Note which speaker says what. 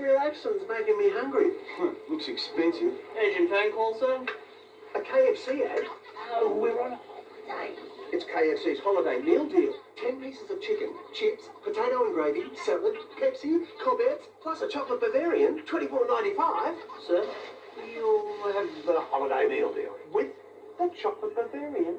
Speaker 1: reaction's making me hungry.
Speaker 2: Looks expensive.
Speaker 3: Agent phone call, sir?
Speaker 1: A KFC ad?
Speaker 3: Oh, we're on a holiday.
Speaker 1: It's KFC's holiday meal deal. Ten pieces of chicken, chips, potato and gravy, salad, Pepsi, Cobettes, plus a chocolate Bavarian, twenty-four ninety-five.
Speaker 3: Sir, you'll have the holiday meal deal.
Speaker 1: With the chocolate Bavarian.